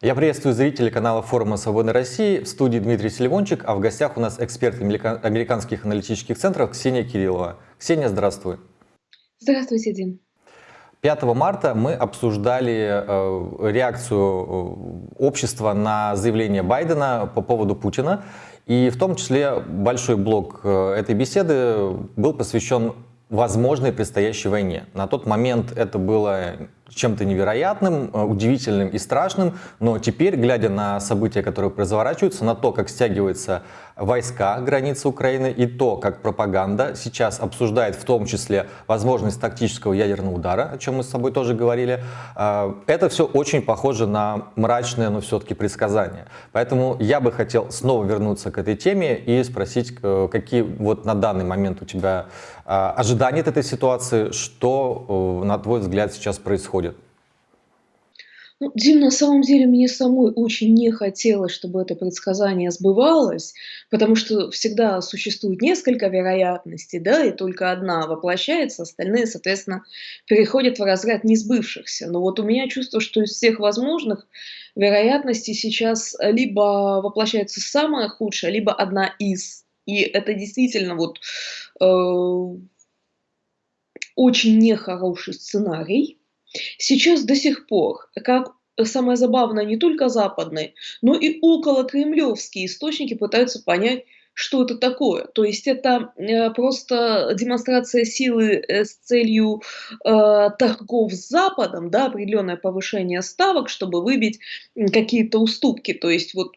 Я приветствую зрителей канала форума «Свободной России». В студии Дмитрий Селивончик, а в гостях у нас эксперт американских аналитических центров Ксения Кириллова. Ксения, здравствуй. Здравствуйте, Дим. 5 марта мы обсуждали э, реакцию э, общества на заявление Байдена по поводу Путина. И в том числе большой блок э, этой беседы был посвящен возможной предстоящей войне. На тот момент это было чем-то невероятным, э, удивительным и страшным, но теперь, глядя на события, которые разворачиваются, на то, как стягиваются войска границы Украины и то, как пропаганда сейчас обсуждает в том числе возможность тактического ядерного удара, о чем мы с тобой тоже говорили, э, это все очень похоже на мрачное, но все-таки предсказание. Поэтому я бы хотел снова вернуться к этой теме и спросить, э, какие вот на данный момент у тебя ожидания от этой ситуации, что, на твой взгляд, сейчас происходит? Ну, Дим, на самом деле мне самой очень не хотелось, чтобы это предсказание сбывалось, потому что всегда существует несколько вероятностей, да, и только одна воплощается, остальные, соответственно, переходят в разряд несбывшихся. Но вот у меня чувство, что из всех возможных вероятностей сейчас либо воплощается самая худшая, либо одна из. И это действительно вот э, очень нехороший сценарий, Сейчас до сих пор, как самое забавное, не только западные, но и около кремлевские источники пытаются понять, что это такое. То есть это э, просто демонстрация силы э, с целью э, торгов с Западом, да, определенное повышение ставок, чтобы выбить какие-то уступки. То есть вот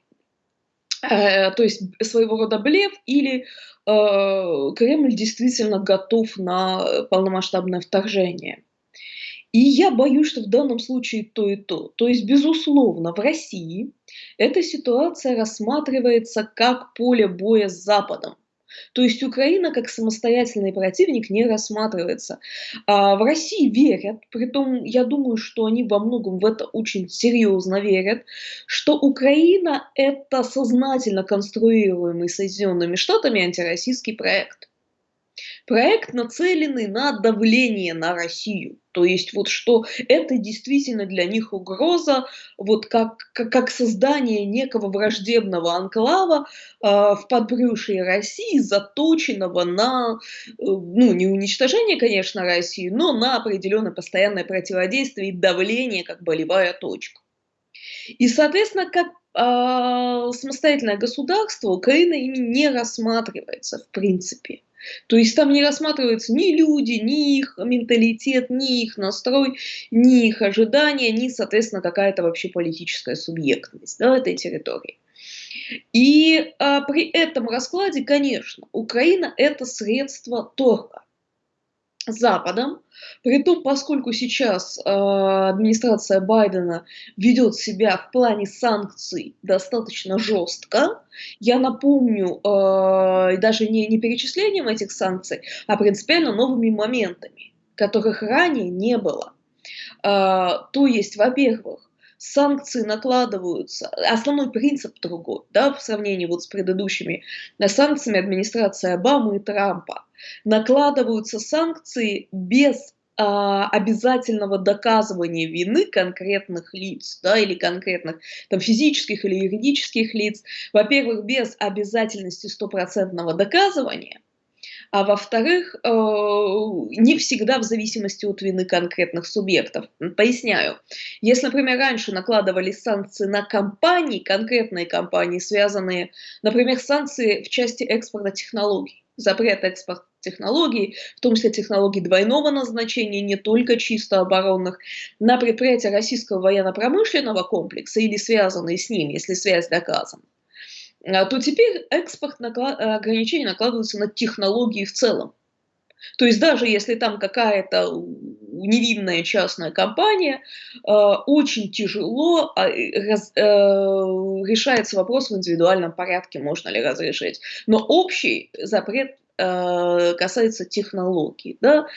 э, то есть своего рода блеф или э, Кремль действительно готов на полномасштабное вторжение. И я боюсь, что в данном случае то и то. То есть, безусловно, в России эта ситуация рассматривается как поле боя с Западом. То есть Украина как самостоятельный противник не рассматривается. А в России верят, притом я думаю, что они во многом в это очень серьезно верят, что Украина это сознательно конструируемый Соединенными Штатами антироссийский проект. Проект нацеленный на давление на Россию. То есть вот что это действительно для них угроза, вот как, как, как создание некого враждебного анклава э, в подбрюшье России, заточенного на, э, ну не уничтожение, конечно, России, но на определенное постоянное противодействие и давление как болевая точка. И, соответственно, как э, самостоятельное государство Украина ими не рассматривается в принципе. То есть там не рассматриваются ни люди, ни их менталитет, ни их настрой, ни их ожидания, ни, соответственно, какая-то вообще политическая субъектность да, этой территории. И а, при этом раскладе, конечно, Украина это средство торга. Западом. Притом, поскольку сейчас э, администрация Байдена ведет себя в плане санкций достаточно жестко, я напомню, э, даже не, не перечислением этих санкций, а принципиально новыми моментами, которых ранее не было. Э, то есть, во-первых, санкции накладываются, основной принцип другой, да, в сравнении вот с предыдущими санкциями администрации Обамы и Трампа. Накладываются санкции без а, обязательного доказывания вины конкретных лиц, да, или конкретных там, физических или юридических лиц, во-первых, без обязательности стопроцентного доказывания, а во-вторых, э, не всегда в зависимости от вины конкретных субъектов. Поясняю. Если, например, раньше накладывали санкции на компании, конкретные компании, связанные, например, санкции в части экспорта технологий, запрет экспорта технологий, в том числе технологий двойного назначения, не только чисто оборонных, на предприятия российского военно-промышленного комплекса или связанные с ним, если связь доказана. А, то теперь экспорт наклад... Э, ограничения накладываются на технологии в целом. То есть даже если там какая-то невинная частная компания, э, очень тяжело а, раз, э, решается вопрос в индивидуальном порядке, можно ли разрешить. Но общий запрет касается технологий, да.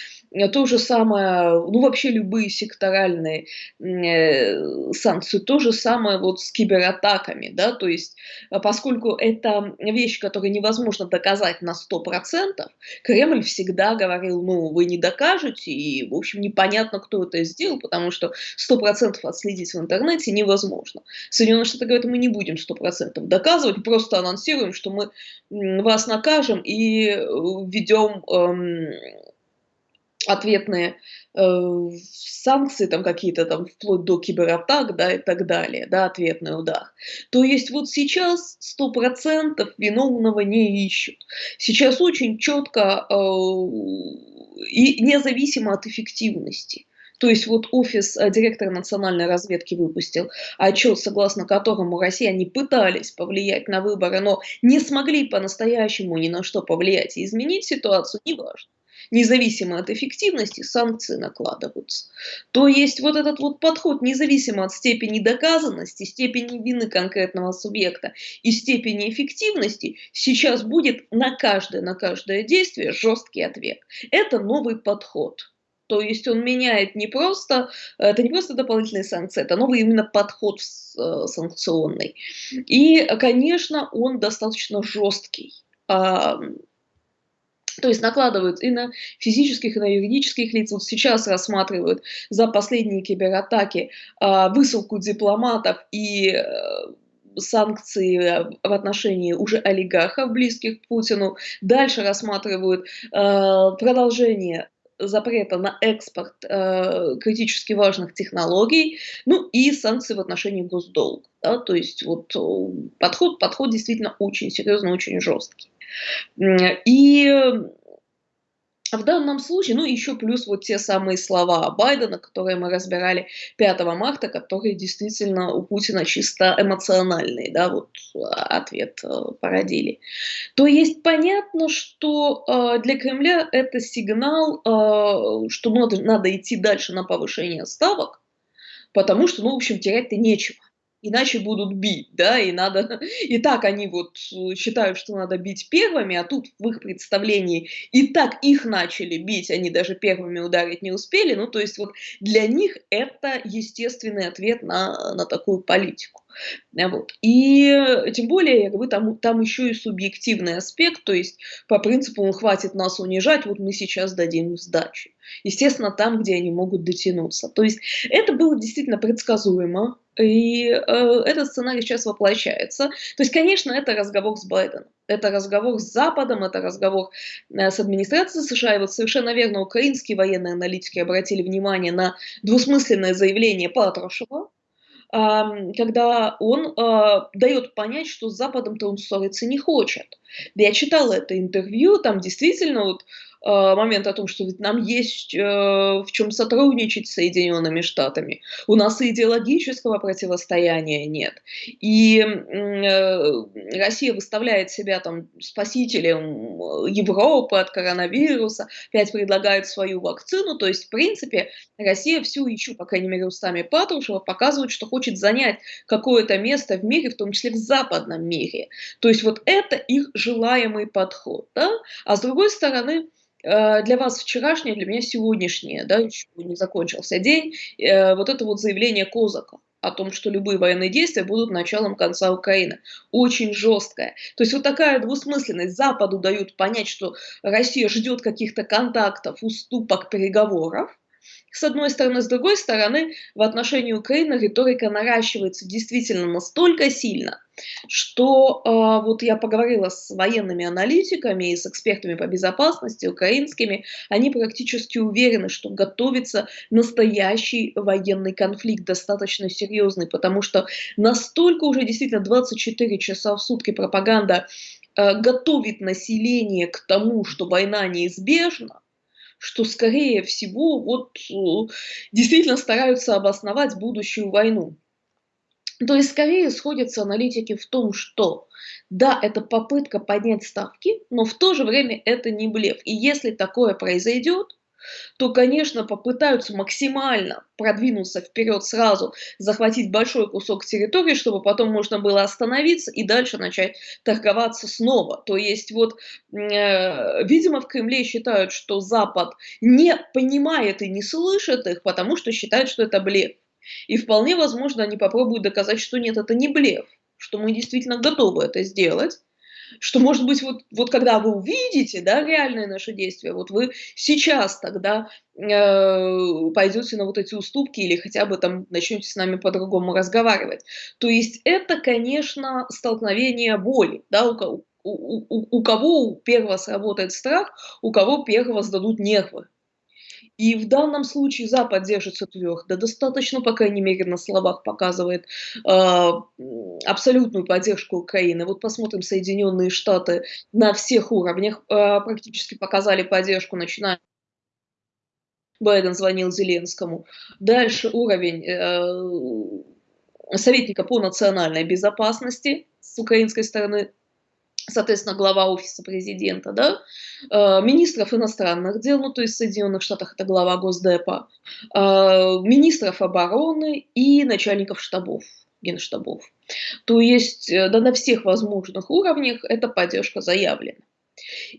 То же самое, ну, вообще любые секторальные э, санкции, то же самое вот с кибератаками, да, то есть э, поскольку это вещь, которую невозможно доказать на 100%, Кремль всегда говорил, ну, вы не докажете, и, в общем, непонятно, кто это сделал, потому что 100% отследить в интернете невозможно. Соединенные Штаты говорят, мы не будем 100% доказывать, просто анонсируем, что мы вас накажем и введем эм, ответные э, санкции там какие-то там вплоть до кибератак, да, и так далее, да, ответный удар. То есть вот сейчас сто процентов виновного не ищут. Сейчас очень четко э, и независимо от эффективности. То есть вот офис э, директора национальной разведки выпустил отчет, согласно которому россияне пытались повлиять на выборы, но не смогли по-настоящему ни на что повлиять и изменить ситуацию, неважно независимо от эффективности, санкции накладываются. То есть вот этот вот подход, независимо от степени доказанности, степени вины конкретного субъекта и степени эффективности, сейчас будет на каждое, на каждое действие жесткий ответ. Это новый подход. То есть он меняет не просто, это не просто дополнительные санкции, это новый именно подход э, санкционный. И, конечно, он достаточно жесткий. То есть накладывают и на физических, и на юридических лиц. Вот сейчас рассматривают за последние кибератаки э, высылку дипломатов и э, санкции в отношении уже олигархов, близких к Путину. Дальше рассматривают э, продолжение запрета на экспорт э, критически важных технологий, ну и санкции в отношении госдолга. Да, то есть вот подход, подход действительно очень серьезный, очень жесткий. И в данном случае, ну еще плюс вот те самые слова Байдена, которые мы разбирали 5 марта, которые действительно у Путина чисто эмоциональные, да, вот ответ э, породили. То есть понятно, что э, для Кремля это сигнал, э, что надо, надо идти дальше на повышение ставок, потому что, ну, в общем, терять-то нечего иначе будут бить, да, и надо, и так они вот э, считают, что надо бить первыми, а тут в их представлении и так их начали бить, они даже первыми ударить не успели, ну, то есть вот для них это естественный ответ на, на такую политику. Вот. И э, тем более, я говорю, там, там еще и субъективный аспект, то есть по принципу, ну, хватит нас унижать, вот мы сейчас дадим сдачу. Естественно, там, где они могут дотянуться. То есть это было действительно предсказуемо, и э, этот сценарий сейчас воплощается. То есть, конечно, это разговор с Байденом, это разговор с Западом, это разговор э, с администрацией США. И вот совершенно верно, украинские военные аналитики обратили внимание на двусмысленное заявление Патрушева, когда он а, дает понять, что с Западом-то он ссориться не хочет. Я читала это интервью, там действительно вот момент о том, что ведь нам есть э, в чем сотрудничать с Соединенными Штатами. У нас и идеологического противостояния нет. И э, Россия выставляет себя там спасителем Европы от коронавируса, опять предлагает свою вакцину. То есть, в принципе, Россия всю еще, по крайней мере, устами Патрушева, показывает, что хочет занять какое-то место в мире, в том числе в западном мире. То есть вот это их желаемый подход. Да? А с другой стороны, Э, для вас вчерашнее, для меня сегодняшнее, да, еще не закончился день, э, вот это вот заявление Козака о том, что любые военные действия будут началом конца Украины. Очень жесткое. То есть вот такая двусмысленность. Западу дают понять, что Россия ждет каких-то контактов, уступок, переговоров с одной стороны. С другой стороны, в отношении Украины риторика наращивается действительно настолько сильно, что э, вот я поговорила с военными аналитиками и с экспертами по безопасности украинскими, они практически уверены, что готовится настоящий военный конфликт, достаточно серьезный, потому что настолько уже действительно 24 часа в сутки пропаганда э, готовит население к тому, что война неизбежна, что, скорее всего, вот э, действительно стараются обосновать будущую войну. То есть, скорее сходятся аналитики в том, что да, это попытка поднять ставки, но в то же время это не блеф. И если такое произойдет, то, конечно, попытаются максимально продвинуться вперед сразу, захватить большой кусок территории, чтобы потом можно было остановиться и дальше начать торговаться снова. То есть вот, э, видимо, в Кремле считают, что Запад не понимает и не слышит их, потому что считают, что это блеф. И вполне возможно, они попробуют доказать, что нет, это не блеф, что мы действительно готовы это сделать, что, может быть, вот, вот когда вы увидите, да, реальные наши действия, вот вы сейчас тогда э, пойдете на вот эти уступки или хотя бы там начнете с нами по-другому разговаривать. То есть это, конечно, столкновение воли, да, у, у, у, у кого первого сработает страх, у кого первого сдадут нервы. И в данном случае Запад держится твердо, достаточно, по крайней мере, на словах показывает э, абсолютную поддержку Украины. Вот посмотрим, Соединенные Штаты на всех уровнях э, практически показали поддержку, начиная Байден звонил Зеленскому. Дальше уровень э, советника по национальной безопасности с украинской стороны соответственно, глава офиса президента, да, э, министров иностранных дел, ну, то есть в Соединенных Штатах это глава Госдепа, э, министров обороны и начальников штабов, генштабов. То есть э, да, на всех возможных уровнях эта поддержка заявлена.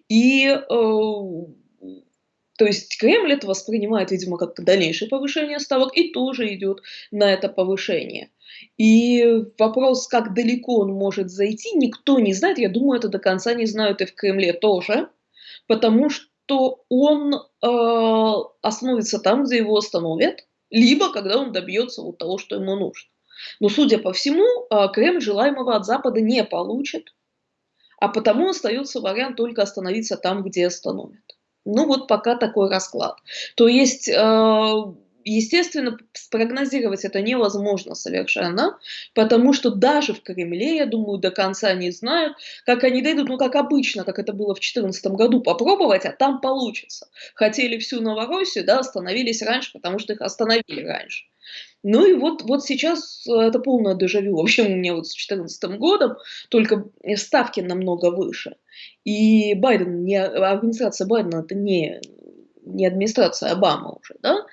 И то есть Кремль это воспринимает, видимо, как дальнейшее повышение ставок и тоже идет на это повышение. И вопрос, как далеко он может зайти, никто не знает. Я думаю, это до конца не знают и в Кремле тоже, потому что он э, остановится там, где его остановят, либо когда он добьется вот того, что ему нужно. Но, судя по всему, э, Кремль желаемого от Запада не получит, а потому остается вариант только остановиться там, где остановят. Ну вот пока такой расклад. То есть... Э, естественно, спрогнозировать это невозможно совершенно, потому что даже в Кремле, я думаю, до конца не знают, как они дойдут, ну, как обычно, как это было в 2014 году, попробовать, а там получится. Хотели всю Новороссию, да, остановились раньше, потому что их остановили раньше. Ну и вот, вот сейчас это полное дежавю. В общем, у меня вот с 2014 годом только ставки намного выше. И Байден, не, администрация Байдена это не не администрация Обамы уже, да,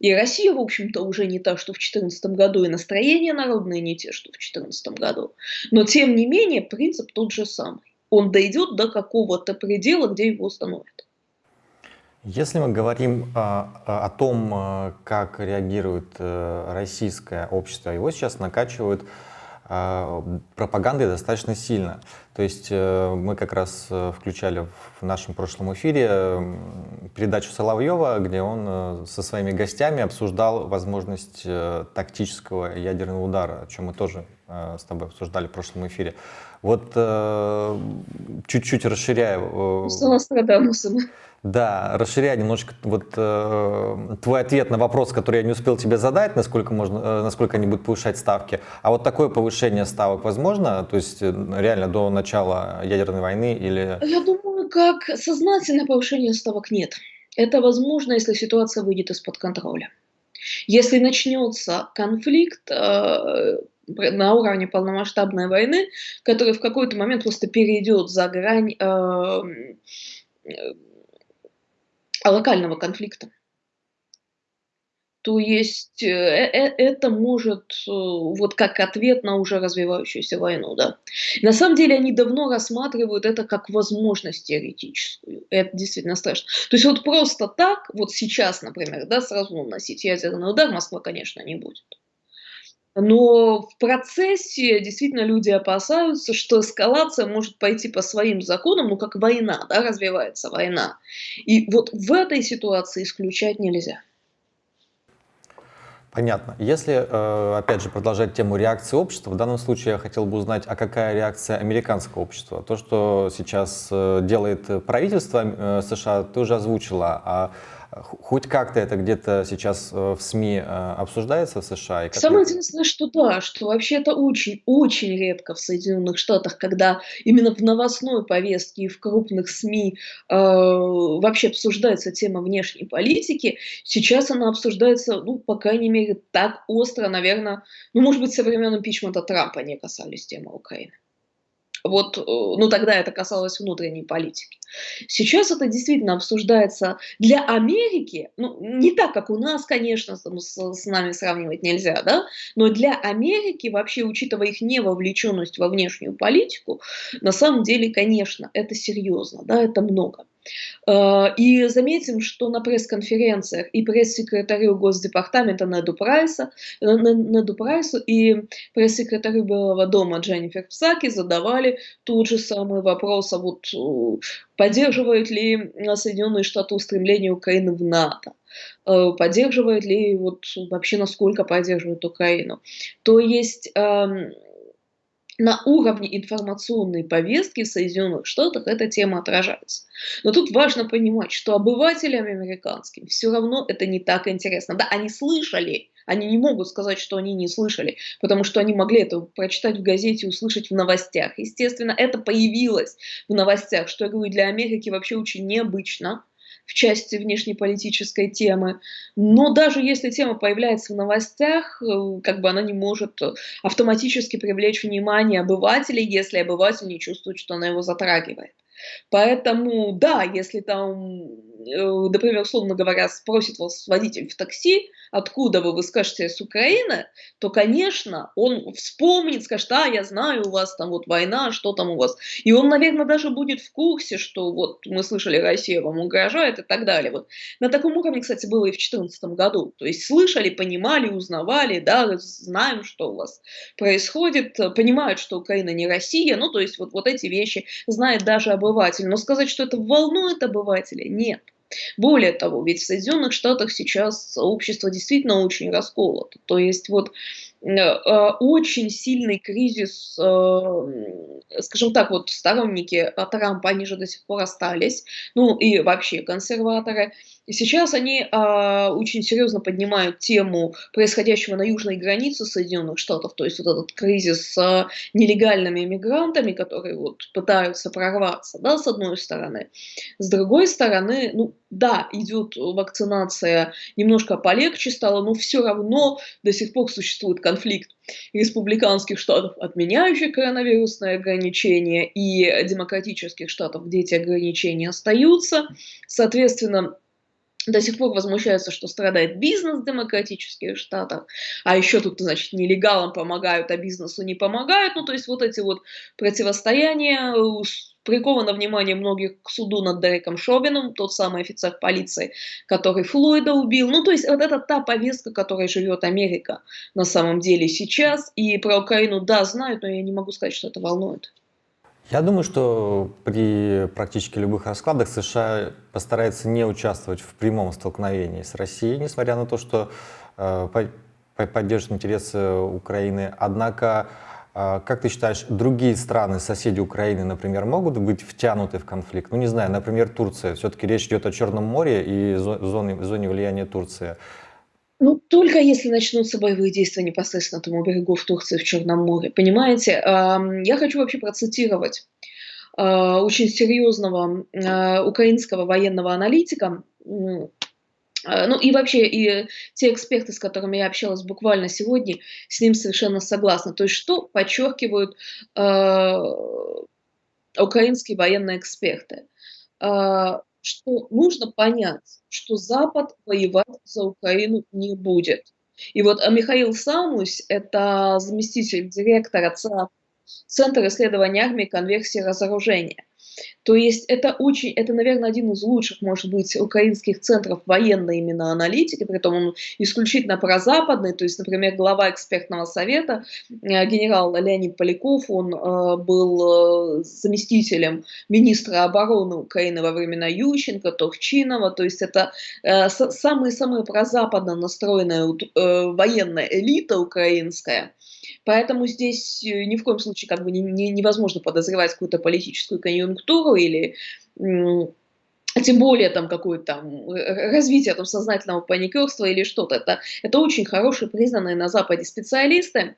и Россия, в общем-то, уже не та, что в 2014 году, и настроения народные не те, что в 2014 году, но, тем не менее, принцип тот же самый. Он дойдет до какого-то предела, где его установят. Если мы говорим а, о том, а, как реагирует а, российское общество, его сейчас накачивают а, пропагандой достаточно сильно. То есть э, мы как раз э, включали в нашем прошлом эфире передачу Соловьева, где он э, со своими гостями обсуждал возможность тактического ядерного удара, о чем мы тоже с тобой обсуждали в прошлом эфире. Вот чуть-чуть расширяя... Да, расширяя немножечко вот э, твой ответ на вопрос, который я не успел тебе задать, насколько, можно, э, насколько они будут повышать ставки. А вот такое повышение ставок возможно? То есть э, реально до начала ядерной войны или... Я думаю, как сознательное повышение ставок нет. Это возможно, если ситуация выйдет из-под контроля. Если начнется конфликт э, на уровне полномасштабной войны, который в какой-то момент просто перейдет за грань э, локального конфликта. То есть э, э, это может, э, вот как ответ на уже развивающуюся войну, да. На самом деле они давно рассматривают это как возможность теоретическую. Это действительно страшно. То есть вот просто так, вот сейчас, например, да, сразу наносить ядерный удар Москва, конечно, не будет. Но в процессе действительно люди опасаются, что эскалация может пойти по своим законам, ну как война, да, развивается война. И вот в этой ситуации исключать нельзя. Понятно. Если, э, опять же, продолжать тему реакции общества, в данном случае я хотел бы узнать, а какая реакция американского общества? То, что сейчас э, делает правительство э, США, ты уже озвучила, а Хоть как-то это где-то сейчас э, в СМИ э, обсуждается в США? И Самое это... интересное, что да, что вообще это очень-очень редко в Соединенных Штатах, когда именно в новостной повестке и в крупных СМИ э, вообще обсуждается тема внешней политики. Сейчас она обсуждается, ну, по крайней мере, так остро, наверное, ну, может быть, со времен импичмента Трампа не касались темы Украины. Вот, э, ну тогда это касалось внутренней политики. Сейчас это действительно обсуждается для Америки, ну не так, как у нас, конечно, с, с нами сравнивать нельзя, да, но для Америки, вообще учитывая их невовлеченность во внешнюю политику, на самом деле, конечно, это серьезно, да, это много. Э, и заметим, что на пресс-конференциях и пресс-секретарю Госдепартамента Неду, Прайса, э, Неду Прайсу и пресс-секретарю Белого дома Дженнифер Псаки задавали тот же самый вопрос, а вот э, поддерживают ли Соединенные Штаты устремление Украины в НАТО поддерживает ли, вот вообще насколько поддерживает Украину. То есть эм, на уровне информационной повестки в Соединенных Штатах эта тема отражается. Но тут важно понимать, что обывателям американским все равно это не так интересно. Да, они слышали, они не могут сказать, что они не слышали, потому что они могли это прочитать в газете, услышать в новостях. Естественно, это появилось в новостях, что я говорю, для Америки вообще очень необычно в части внешнеполитической темы. Но даже если тема появляется в новостях, э, как бы она не может автоматически привлечь внимание обывателей, если обыватель не чувствует, что она его затрагивает. Поэтому, да, если там, э, например, условно говоря, спросит вас водитель в такси, откуда вы, вы скажете, с Украины, то, конечно, он вспомнит, скажет, а, я знаю, у вас там вот война, что там у вас. И он, наверное, даже будет в курсе, что вот мы слышали, Россия вам угрожает и так далее. Вот. На таком уровне, кстати, было и в 2014 году. То есть слышали, понимали, узнавали, да, знаем, что у вас происходит, понимают, что Украина не Россия, ну, то есть вот, вот эти вещи знает даже обыватель. Но сказать, что это волнует обывателя, нет. Более того, ведь в Соединенных Штатах сейчас общество действительно очень расколото. То есть вот э, э, очень сильный кризис, э, скажем так, вот сторонники Трампа, они же до сих пор остались, ну и вообще консерваторы, и сейчас они а, очень серьезно поднимают тему происходящего на южной границе Соединенных Штатов, то есть вот этот кризис с нелегальными иммигрантами, которые вот пытаются прорваться, да, с одной стороны. С другой стороны, ну да, идет вакцинация немножко полегче стало, но все равно до сих пор существует конфликт республиканских штатов, отменяющих коронавирусные ограничения, и демократических штатов, где эти ограничения остаются. Соответственно, до сих пор возмущаются, что страдает бизнес в демократических штатах, а еще тут, значит, нелегалам помогают, а бизнесу не помогают. Ну, то есть вот эти вот противостояния приковано внимание многих к суду над Дереком Шобином, тот самый офицер полиции, который Флойда убил. Ну, то есть вот это та повестка, которой живет Америка на самом деле сейчас. И про Украину, да, знают, но я не могу сказать, что это волнует. Я думаю, что при практически любых раскладах США постарается не участвовать в прямом столкновении с Россией, несмотря на то, что э, поддержит интересы Украины. Однако, э, как ты считаешь, другие страны, соседи Украины, например, могут быть втянуты в конфликт? Ну, не знаю, например, Турция. Все-таки речь идет о Черном море и зоне, зоне влияния Турции. Ну, только если начнутся боевые действия непосредственно на тому берегу в Турции, в Черном море. Понимаете, я хочу вообще процитировать а, очень серьезного а, украинского военного аналитика, а, ну и вообще, и те эксперты, с которыми я общалась буквально сегодня, с ним совершенно согласны. То есть что подчеркивают украинские военные эксперты? Что нужно понять, что Запад воевать за Украину не будет. И вот а Михаил Самусь, это заместитель директора Центра исследования армии конверсии разоружения. То есть это очень, это, наверное, один из лучших, может быть, украинских центров военной именно аналитики, при этом он исключительно прозападный, то есть, например, глава экспертного совета, э, генерал Леонид Поляков, он э, был э, заместителем министра обороны Украины во времена Ющенко, Турчинова, то есть это самая-самая прозападно настроенная военная элита украинская, Поэтому здесь ни в коем случае как бы не, не, невозможно подозревать какую-то политическую конъюнктуру или тем более там какое-то там э, развитие там сознательного паникерства или что-то. Это, это очень хорошие, признанные на Западе специалисты.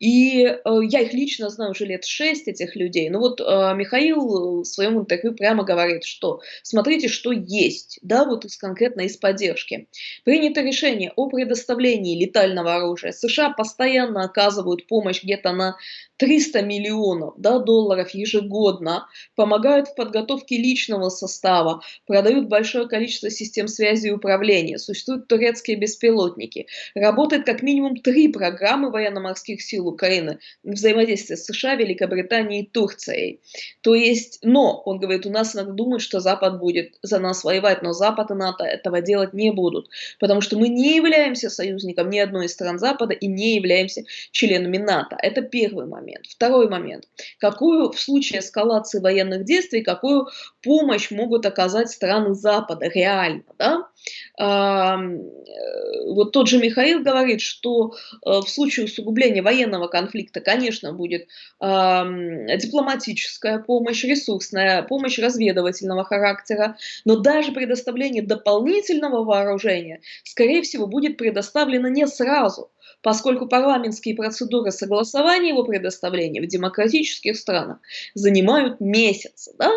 И э, я их лично знаю уже лет шесть, этих людей. Ну вот э, Михаил в своем интервью прямо говорит, что смотрите, что есть, да, вот из конкретно из поддержки. Принято решение о предоставлении летального оружия. США постоянно оказывают помощь где-то на 300 миллионов да, долларов ежегодно, помогают в подготовке личного состава, продают большое количество систем связи и управления, существуют турецкие беспилотники, работает как минимум три программы военно-морских сил Украины взаимодействие с США, Великобританией и Турцией. То есть, но, он говорит, у нас иногда думают, что Запад будет за нас воевать, но Запад и НАТО этого делать не будут, потому что мы не являемся союзником ни одной из стран Запада и не являемся членами НАТО. Это первый момент. Второй момент. Какую в случае эскалации военных действий, какую помощь могут оказать страны Запада реально? Да? Э, вот тот же Михаил говорит, что э, в случае усугубления военного конфликта, конечно, будет дипломатическая помощь, ресурсная помощь разведывательного характера, но даже предоставление дополнительного вооружения, скорее всего, будет предоставлено не сразу поскольку парламентские процедуры согласования его предоставления в демократических странах занимают месяцы, да?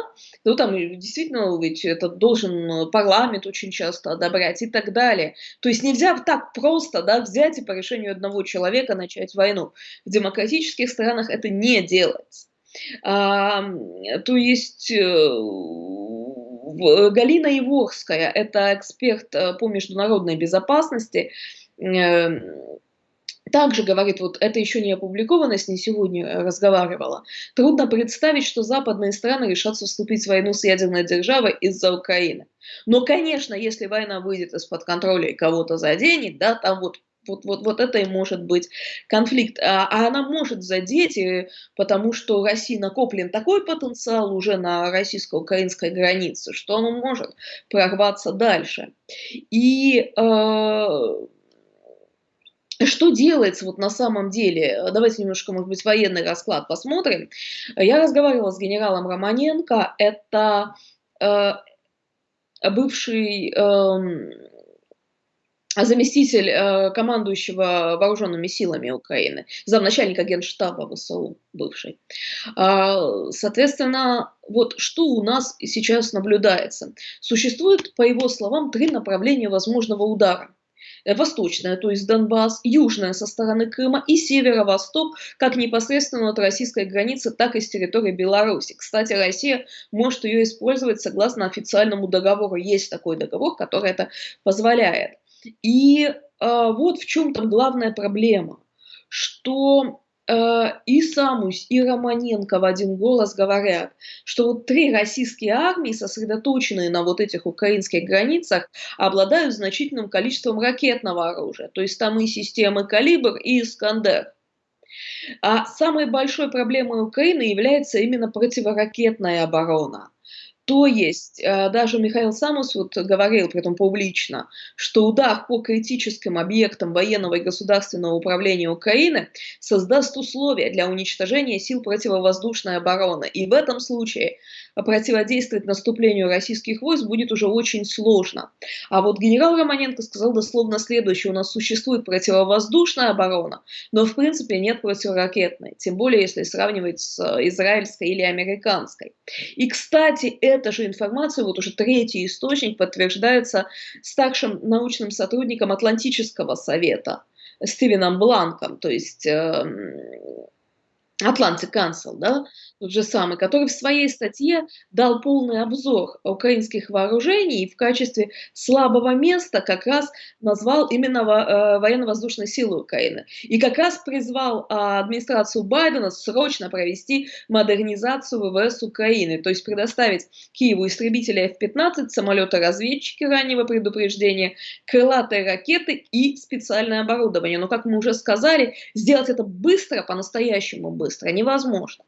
Ну, там действительно ведь это должен парламент очень часто одобрять и так далее. То есть нельзя так просто, да, взять и по решению одного человека начать войну. В демократических странах это не делается. А, то есть э, Галина Иворская, это эксперт э, по международной безопасности, э, также говорит, вот это еще не опубликовано, с ней сегодня э, разговаривала, трудно представить, что западные страны решатся вступить в войну с ядерной державой из-за Украины. Но, конечно, если война выйдет из-под контроля и кого-то заденет, да, там вот вот, вот, вот это и может быть конфликт. А, а она может задеть, э, потому что России накоплен такой потенциал уже на российско-украинской границе, что он может прорваться дальше. И э, что делается вот на самом деле? Давайте немножко, может быть, военный расклад посмотрим. Я разговаривала с генералом Романенко, это э, бывший э, заместитель э, командующего вооруженными силами Украины, замначальника генштаба ВСУ бывший. Э, соответственно, вот что у нас сейчас наблюдается? Существует, по его словам, три направления возможного удара. Э, восточная, то есть Донбасс, южная со стороны Крыма и северо-восток, как непосредственно от российской границы, так и с территории Беларуси. Кстати, Россия может ее использовать согласно официальному договору. Есть такой договор, который это позволяет. И э, вот в чем там главная проблема, что и Самусь, и Романенко в один голос говорят, что вот три российские армии, сосредоточенные на вот этих украинских границах, обладают значительным количеством ракетного оружия. То есть там и системы «Калибр», и «Искандер». А самой большой проблемой Украины является именно противоракетная оборона. То есть э, даже Михаил Самус вот говорил, при этом публично, что удар по критическим объектам военного и государственного управления Украины создаст условия для уничтожения сил противовоздушной обороны. И в этом случае противодействовать наступлению российских войск будет уже очень сложно. А вот генерал Романенко сказал дословно следующее. У нас существует противовоздушная оборона, но в принципе нет противоракетной. Тем более, если сравнивать с израильской или американской. И, кстати, эта же информация, вот уже третий источник, подтверждается старшим научным сотрудником Атлантического совета Стивеном Бланком, то есть э, Atlantic Council, да, тот же самый, который в своей статье дал полный обзор украинских вооружений и в качестве слабого места как раз назвал именно э, военно-воздушные силы Украины. И как раз призвал а, администрацию Байдена срочно провести модернизацию ВВС Украины, то есть предоставить Киеву истребители F-15, самолеты-разведчики раннего предупреждения, крылатые ракеты и специальное оборудование. Но, как мы уже сказали, сделать это быстро, по-настоящему быстро, быстро, невозможно.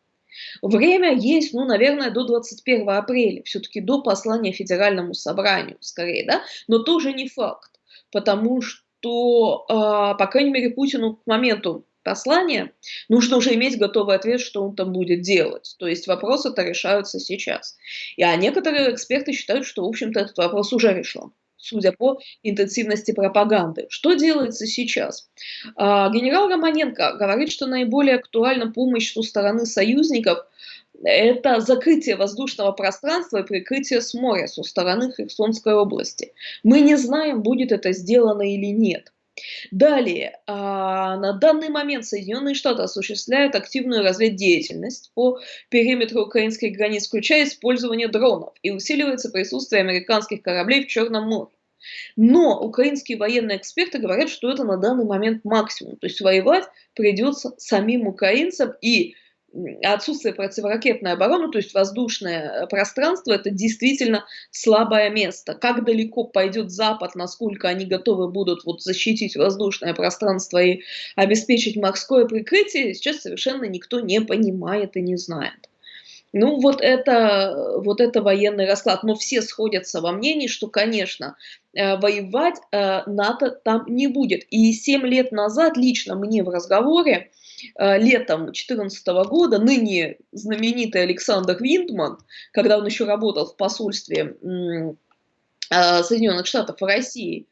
Время есть, ну, наверное, до 21 апреля, все-таки до послания Федеральному собранию, скорее, да, но тоже не факт, потому что, э, по крайней мере, Путину к моменту послания нужно уже иметь готовый ответ, что он там будет делать. То есть вопросы-то решаются сейчас. И, а некоторые эксперты считают, что, в общем-то, этот вопрос уже решен судя по интенсивности пропаганды. Что делается сейчас? А, генерал Романенко говорит, что наиболее актуальна помощь со стороны союзников это закрытие воздушного пространства и прикрытие с моря со стороны Херсонской области. Мы не знаем, будет это сделано или нет. Далее, а, на данный момент Соединенные Штаты осуществляют активную разведдеятельность по периметру украинских границ, включая использование дронов, и усиливается присутствие американских кораблей в Черном море. Но украинские военные эксперты говорят, что это на данный момент максимум. То есть воевать придется самим украинцам и отсутствие противоракетной обороны, то есть воздушное пространство, это действительно слабое место. Как далеко пойдет Запад, насколько они готовы будут вот защитить воздушное пространство и обеспечить морское прикрытие, сейчас совершенно никто не понимает и не знает. Ну, вот это, вот это военный расклад. Но все сходятся во мнении, что, конечно, э, воевать э, НАТО там не будет. И 7 лет назад лично мне в разговоре, э, летом 2014 года, ныне знаменитый Александр Виндман, когда он еще работал в посольстве Соединенных Штатов в России,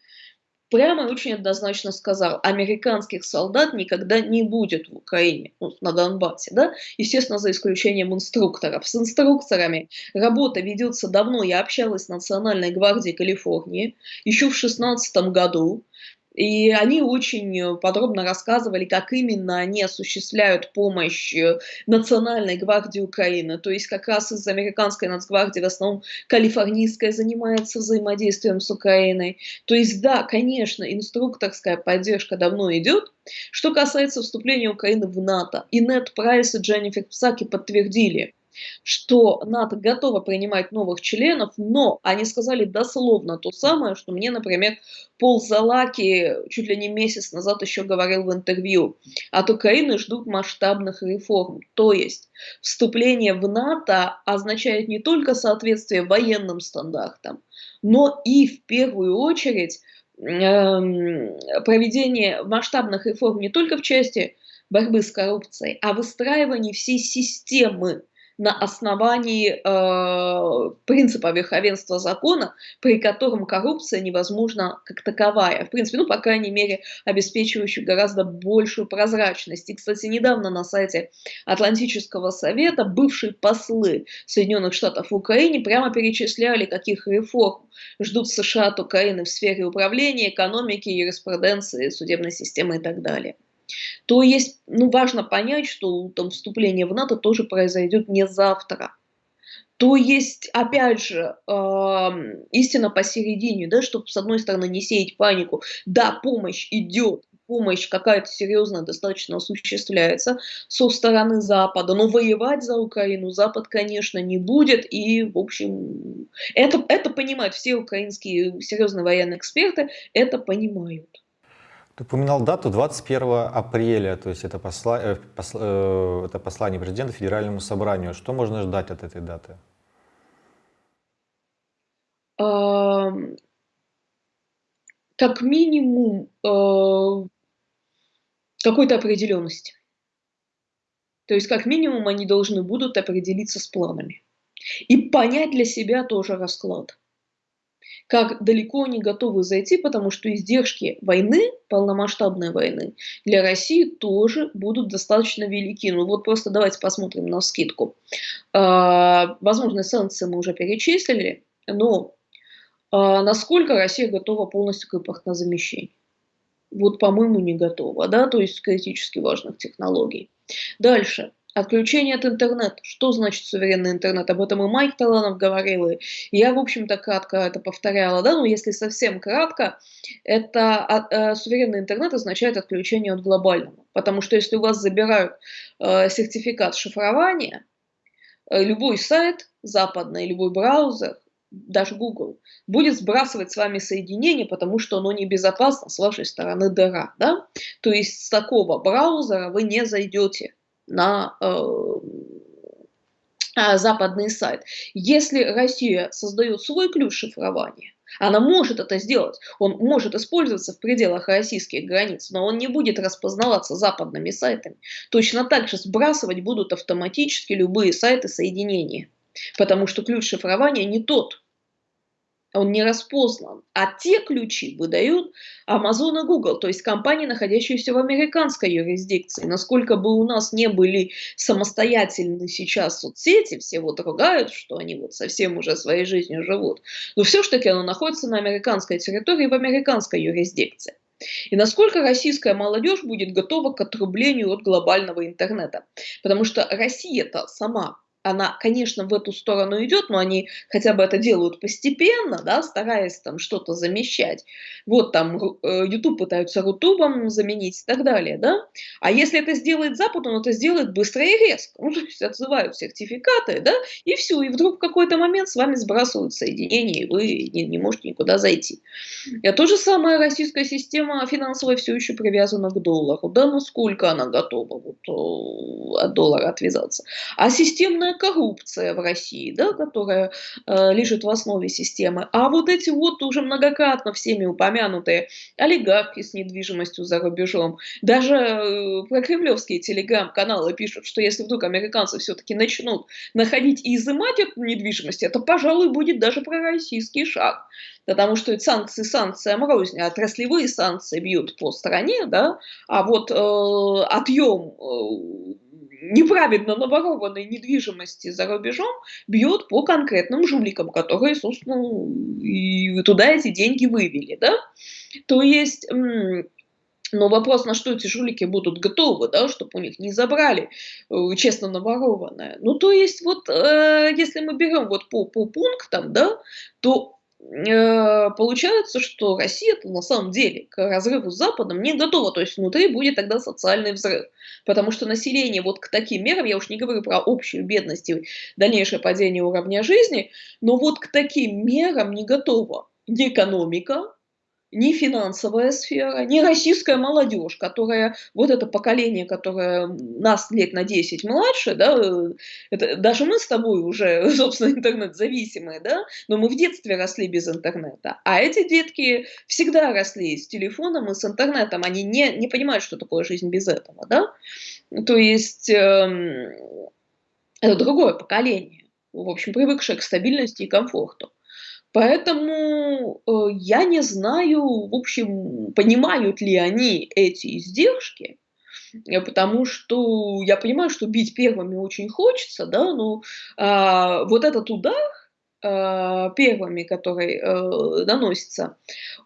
прямо и очень однозначно сказал, американских солдат никогда не будет в Украине, ну, на Донбассе, да, естественно, за исключением инструкторов. С инструкторами работа ведется давно, я общалась с Национальной гвардией Калифорнии. Еще в 2016 году, и они очень подробно рассказывали, как именно они осуществляют помощь э, Национальной гвардии Украины. То есть как раз из американской нацгвардии в основном калифорнийская занимается взаимодействием с Украиной. То есть да, конечно, инструкторская поддержка давно идет. Что касается вступления Украины в НАТО, и Нет Прайс и Дженнифер Псаки подтвердили, что НАТО готово принимать новых членов, но они сказали дословно то самое, что мне, например, Пол Залаки чуть ли не месяц назад еще говорил в интервью. От Украины ждут масштабных реформ. То есть вступление в НАТО означает не только соответствие военным стандартам, но и в первую очередь эм, проведение масштабных реформ не только в части борьбы с коррупцией, а выстраивание всей системы на основании э, принципа верховенства закона, при котором коррупция невозможна как таковая. В принципе, ну, по крайней мере, обеспечивающую гораздо большую прозрачность. И, кстати, недавно на сайте Атлантического совета бывшие послы Соединенных Штатов в Украине прямо перечисляли, каких реформ ждут США от Украины в сфере управления, экономики, юриспруденции, судебной системы и так далее то есть, ну, важно понять, что там вступление в НАТО тоже произойдет не завтра. То есть, опять же, э, истина посередине, да, чтобы с одной стороны не сеять панику, да, помощь идет, помощь какая-то серьезная достаточно осуществляется со стороны Запада, но воевать за Украину Запад, конечно, не будет, и, в общем, это, это понимают все украинские серьезные военные эксперты, это понимают. Ты упоминал дату 21 апреля, то есть это, посла, э, посла, э, это послание президента Федеральному собранию. Что можно ждать от этой даты? Как минимум э, какой-то определенности. То есть как минимум они должны будут определиться с планами. И понять для себя тоже расклад как далеко они готовы зайти, потому что издержки войны, полномасштабной войны, для России тоже будут достаточно велики. Ну вот просто давайте посмотрим на скидку. А, возможно, санкции мы уже перечислили, но а, насколько Россия готова полностью к импортнозамещению? Вот, по-моему, не готова, да, то есть критически важных технологий. Дальше. Отключение от интернета. Что значит суверенный интернет? Об этом и Майк Таланов говорил, и я, в общем-то, кратко это повторяла, да, но если совсем кратко, это а, а, суверенный интернет означает отключение от глобального, потому что если у вас забирают э, сертификат шифрования, э, любой сайт западный, любой браузер, даже Google, будет сбрасывать с вами соединение, потому что оно небезопасно с вашей стороны дыра. Да? То есть с такого браузера вы не зайдете на э, а, западный сайт. Если Россия создает свой ключ шифрования, она может это сделать, он может использоваться в пределах российских границ, но он не будет распознаваться западными сайтами. Точно так же сбрасывать будут автоматически любые сайты соединения, потому что ключ шифрования не тот, он не распознан. А те ключи выдают Amazon и Google, то есть компании, находящиеся в американской юрисдикции. Насколько бы у нас не были самостоятельны сейчас соцсети, все вот ругают, что они вот совсем уже своей жизнью живут, но все-таки оно находится на американской территории, в американской юрисдикции. И насколько российская молодежь будет готова к отрублению от глобального интернета. Потому что Россия-то сама она, конечно, в эту сторону идет, но они хотя бы это делают постепенно, да, стараясь там что-то замещать. Вот там э, YouTube пытаются Рутубом заменить и так далее, да. А если это сделает Запад, он это сделает быстро и резко. Ну, то есть отзывают сертификаты, да, и все. И вдруг в какой-то момент с вами сбрасывают соединение, и вы не, не можете никуда зайти. И то же самое российская система финансовая все еще привязана к доллару. Да, насколько она готова вот, э, от доллара отвязаться. А системная коррупция в России, да, которая э, лежит в основе системы. А вот эти вот уже многократно всеми упомянутые олигархи с недвижимостью за рубежом, даже э, про кремлевские телеграм-каналы пишут, что если вдруг американцы все-таки начнут находить и изымать эту недвижимость, это, пожалуй, будет даже пророссийский шаг. Потому что санкции санкциям рознь, а отраслевые санкции бьют по стране, да, а вот э, отъем э, неправедно наворованной недвижимости за рубежом бьет по конкретным жуликам, которые, собственно, и туда эти деньги вывели, да. То есть... Но вопрос, на что эти жулики будут готовы, да, чтобы у них не забрали э, честно наворованное. Ну, то есть, вот, э, если мы берем вот по, по пунктам, да, то получается, что Россия на самом деле к разрыву с Западом не готова, то есть внутри будет тогда социальный взрыв, потому что население вот к таким мерам, я уж не говорю про общую бедность и дальнейшее падение уровня жизни, но вот к таким мерам не готова ни экономика, ни финансовая сфера, ни российская молодежь, которая, вот это поколение, которое нас лет на 10 младше, да, это, даже мы с тобой уже, собственно, интернет-зависимые, да, но мы в детстве росли без интернета, а эти детки всегда росли с телефоном и с интернетом, они не, не понимают, что такое жизнь без этого, да, то есть э, это другое поколение, в общем, привыкшее к стабильности и комфорту. Поэтому э, я не знаю, в общем, понимают ли они эти издержки, э, потому что я понимаю, что бить первыми очень хочется, да, но а, вот этот удар а, первыми, который а, наносится,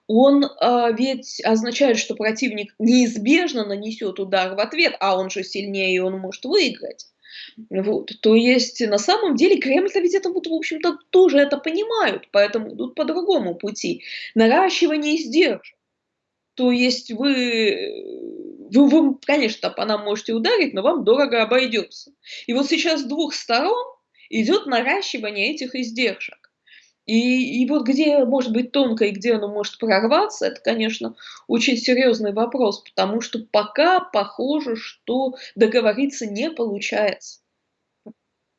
он а, ведь означает, что противник неизбежно нанесет удар в ответ, а он же сильнее, и он может выиграть. Вот. То есть, на самом деле, Кремль-то ведь это, вот, в общем-то, тоже это понимают, поэтому идут по другому пути. Наращивание издержек. То есть вы, вы, вы, конечно, по нам можете ударить, но вам дорого обойдется. И вот сейчас с двух сторон идет наращивание этих издержек. И, и вот где может быть тонко и где оно может прорваться, это, конечно, очень серьезный вопрос, потому что пока похоже, что договориться не получается.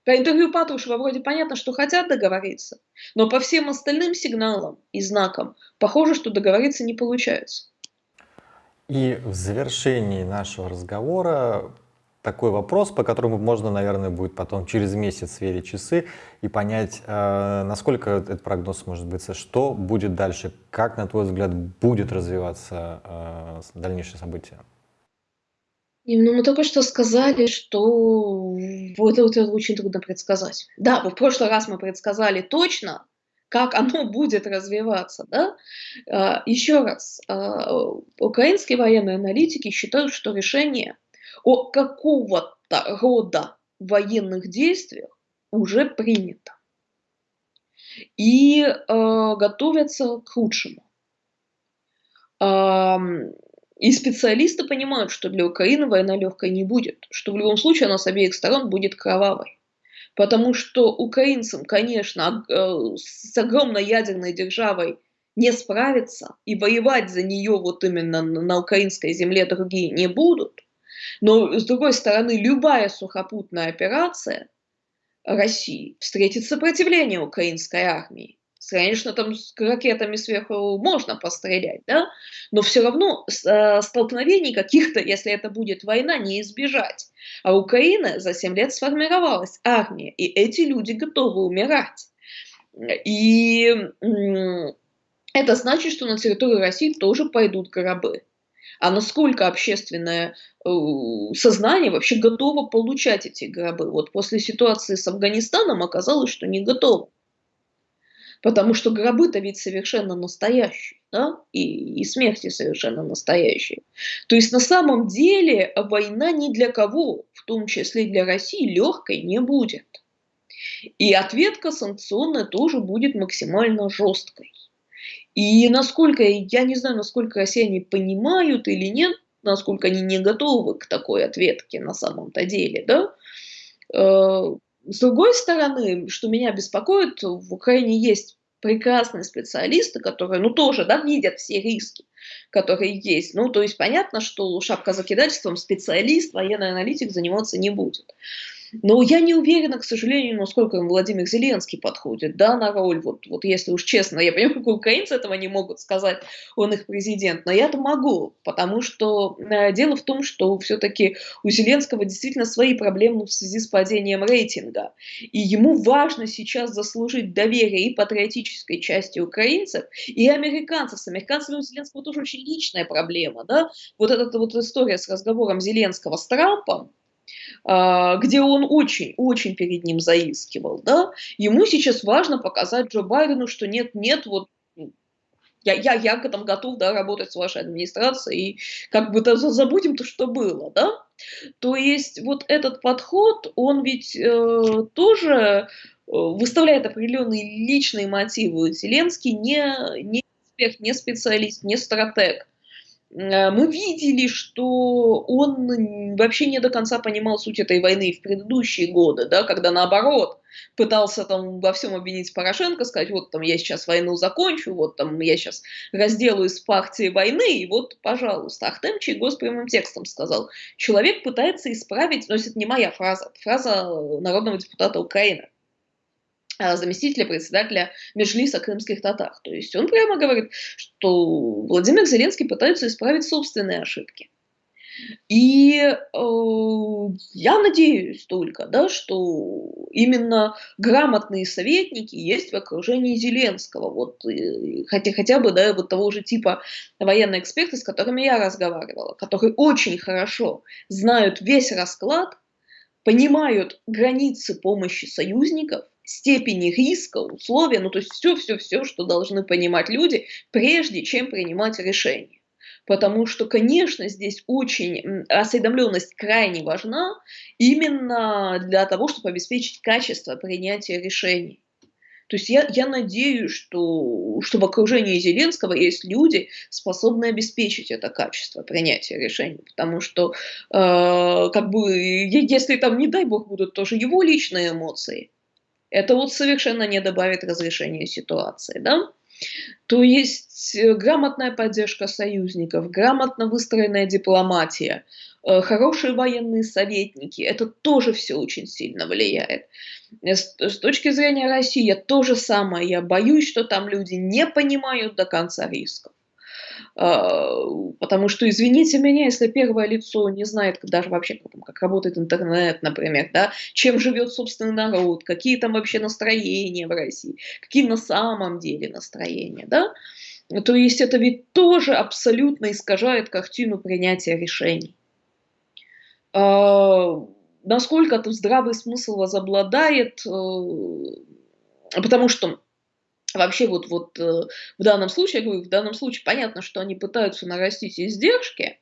По интервью Патрушева вроде понятно, что хотят договориться, но по всем остальным сигналам и знакам похоже, что договориться не получается. И в завершении нашего разговора такой вопрос, по которому можно, наверное, будет потом через месяц сверить часы и понять, э, насколько этот прогноз может быть, что будет дальше, как, на твой взгляд, будет развиваться э, дальнейшее событие. Ну, мы только что сказали, что вот это, очень трудно предсказать. Да, в прошлый раз мы предсказали точно, как оно будет развиваться. Да? А, еще раз, украинские военные аналитики считают, что решение о какого-то рода военных действиях уже принято. И э, готовятся к худшему. Э, и специалисты понимают, что для Украины война легкой не будет, что в любом случае она с обеих сторон будет кровавой. Потому что украинцам, конечно, э, с огромной ядерной державой не справиться, и воевать за нее вот именно на украинской земле другие не будут. Но, с другой стороны, любая сухопутная операция России встретит сопротивление украинской армии. Конечно, там с ракетами сверху можно пострелять, да, но все равно э, столкновений каких-то, если это будет война, не избежать. А Украина за 7 лет сформировалась, армия, и эти люди готовы умирать. И это значит, что на территории России тоже пойдут гробы а насколько общественное э, сознание вообще готово получать эти гробы. Вот после ситуации с Афганистаном оказалось, что не готово. Потому что гробы-то ведь совершенно настоящие, да, и, и смерти совершенно настоящие. То есть на самом деле война ни для кого, в том числе для России, легкой не будет. И ответка санкционная тоже будет максимально жесткой. И насколько, я не знаю, насколько россияне понимают или нет, насколько они не готовы к такой ответке на самом-то деле, да, э, с другой стороны, что меня беспокоит, в Украине есть прекрасные специалисты, которые, ну, тоже, да, видят все риски, которые есть. Ну, то есть понятно, что шапка закидательством специалист, военный аналитик заниматься не будет. Но я не уверена, к сожалению, насколько Владимир Зеленский подходит да, на роль, вот, вот если уж честно, я понимаю, как украинцы этого не могут сказать, он их президент, но я-то могу, потому что э, дело в том, что все-таки у Зеленского действительно свои проблемы в связи с падением рейтинга, и ему важно сейчас заслужить доверие и патриотической части украинцев, и американцев. С американцами у Зеленского тоже очень личная проблема, да, вот эта вот история с разговором Зеленского с Трампом, где он очень-очень перед ним заискивал, да, ему сейчас важно показать Джо Байдену, что нет-нет, вот я, я, я к этому готов, да, работать с вашей администрацией, и как бы -то забудем то, что было, да. То есть вот этот подход, он ведь э, тоже э, выставляет определенные личные мотивы. Зеленский не, не эксперт, не специалист, не стратег. Э, мы видели, что он вообще не до конца понимал суть этой войны в предыдущие годы, да, когда наоборот пытался там во всем обвинить Порошенко, сказать, вот там я сейчас войну закончу, вот там я сейчас разделаюсь с партией войны, и вот, пожалуйста. Ахтем Чайгос прямым текстом сказал, человек пытается исправить, но это не моя фраза, фраза народного депутата Украины, заместителя председателя Межлиса крымских татар. То есть он прямо говорит, что Владимир Зеленский пытается исправить собственные ошибки. И э, я надеюсь только, да, что именно грамотные советники есть в окружении Зеленского, вот, э, хотя, хотя бы да, вот того же типа военные эксперты, с которыми я разговаривала, которые очень хорошо знают весь расклад, понимают границы помощи союзников, степени риска, условия, ну то есть все-все-все, что должны понимать люди, прежде чем принимать решение. Потому что, конечно, здесь очень осведомленность крайне важна именно для того, чтобы обеспечить качество принятия решений. То есть я, я надеюсь, что, что в окружении Зеленского есть люди, способные обеспечить это качество принятия решений. Потому что, э, как бы, если там, не дай бог, будут тоже его личные эмоции, это вот совершенно не добавит разрешения ситуации, да? То есть э, грамотная поддержка союзников, грамотно выстроенная дипломатия, э, хорошие военные советники, это тоже все очень сильно влияет. Э, с точки зрения России, то же самое. Я боюсь, что там люди не понимают до конца рисков. А, потому что, извините меня, если первое лицо не знает даже вообще, как, работает интернет, например, да, чем живет собственный народ, какие там вообще настроения в России, какие на самом деле настроения, да, то есть это ведь тоже абсолютно искажает картину принятия решений. А, насколько тут здравый смысл возобладает, э, потому что Вообще вот, вот э, в данном случае, я говорю, в данном случае понятно, что они пытаются нарастить издержки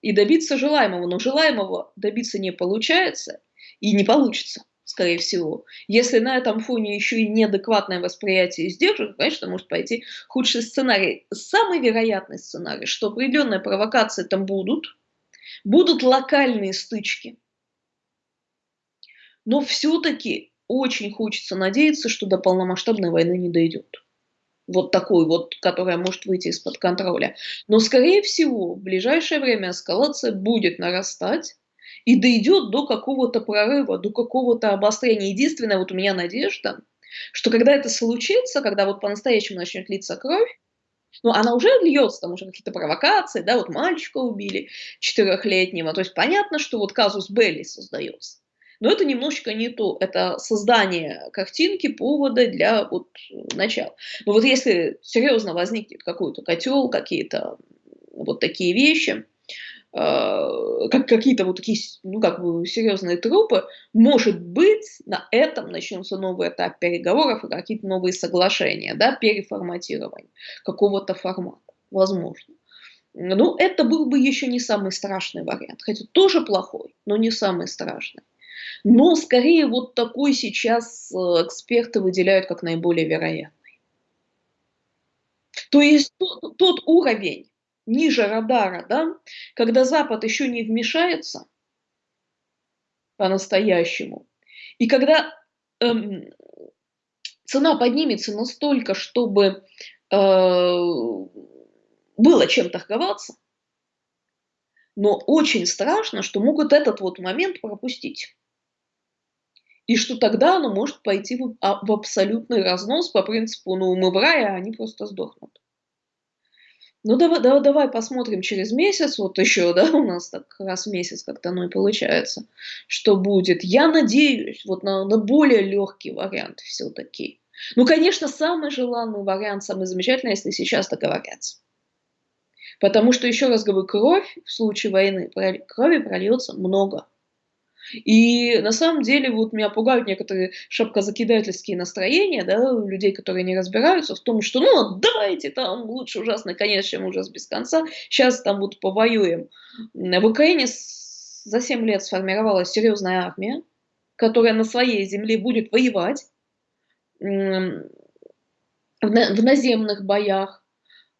и добиться желаемого, но желаемого добиться не получается и не получится, скорее всего. Если на этом фоне еще и неадекватное восприятие издержек, конечно, может пойти худший сценарий. Самый вероятный сценарий, что определенные провокации там будут, будут локальные стычки, но все-таки очень хочется надеяться, что до полномасштабной войны не дойдет. Вот такой вот, которая может выйти из-под контроля. Но, скорее всего, в ближайшее время эскалация будет нарастать и дойдет до какого-то прорыва, до какого-то обострения. Единственная вот у меня надежда, что когда это случится, когда вот по-настоящему начнет литься кровь, ну, она уже льется, там уже какие-то провокации, да, вот мальчика убили четырехлетнего, то есть понятно, что вот казус Белли создается. Но это немножечко не то. Это создание картинки, повода для вот начала. Но вот если серьезно возникнет какой-то котел, какие-то вот такие вещи, э, как какие-то вот такие, ну, как бы серьезные трупы, может быть, на этом начнется новый этап переговоров и какие-то новые соглашения, да, переформатирование какого-то формата, возможно. Ну, это был бы еще не самый страшный вариант, хотя тоже плохой, но не самый страшный. Но скорее вот такой сейчас э, эксперты выделяют как наиболее вероятный. То есть тот, тот уровень ниже радара, да, когда Запад еще не вмешается по-настоящему, и когда эм, цена поднимется настолько, чтобы э, было чем торговаться, но очень страшно, что могут этот вот момент пропустить. И что тогда оно может пойти в, а, в абсолютный разнос по принципу, ну, мы в рае, а они просто сдохнут. Ну, давай, давай, давай посмотрим через месяц, вот еще, да, у нас так раз в месяц как-то оно и получается, что будет. Я надеюсь вот на, на более легкий вариант все-таки. Ну, конечно, самый желанный вариант, самый замечательный, если сейчас договорятся. Потому что, еще раз говорю, кровь в случае войны, крови прольется много. И на самом деле вот меня пугают некоторые шапкозакидательские настроения, да, людей, которые не разбираются в том, что ну давайте там лучше ужасный конец, чем ужас без конца, сейчас там вот повоюем. В Украине за 7 лет сформировалась серьезная армия, которая на своей земле будет воевать в наземных боях.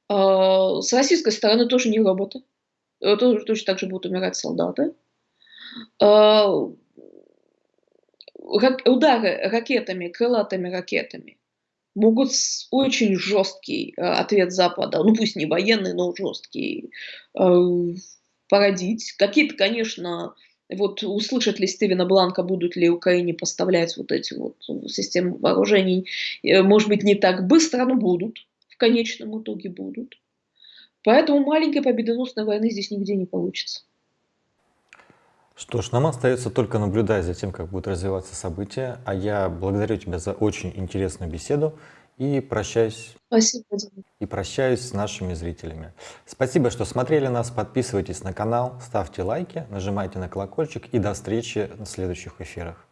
А, с российской стороны тоже не роботы, тоже точно так же будут умирать солдаты. А, удары ракетами, крылатыми ракетами могут очень жесткий а, ответ Запада, ну пусть не военный, но жесткий, а, породить. Какие-то, конечно, вот услышат ли Стивена Бланка, будут ли Украине поставлять вот эти вот системы вооружений, э, может быть, не так быстро, но будут, в конечном итоге будут. Поэтому маленькой победоносной войны здесь нигде не получится. Что ж, нам остается только наблюдать за тем, как будут развиваться события. А я благодарю тебя за очень интересную беседу и прощаюсь. Спасибо. И прощаюсь с нашими зрителями. Спасибо, что смотрели нас. Подписывайтесь на канал, ставьте лайки, нажимайте на колокольчик и до встречи в следующих эфирах.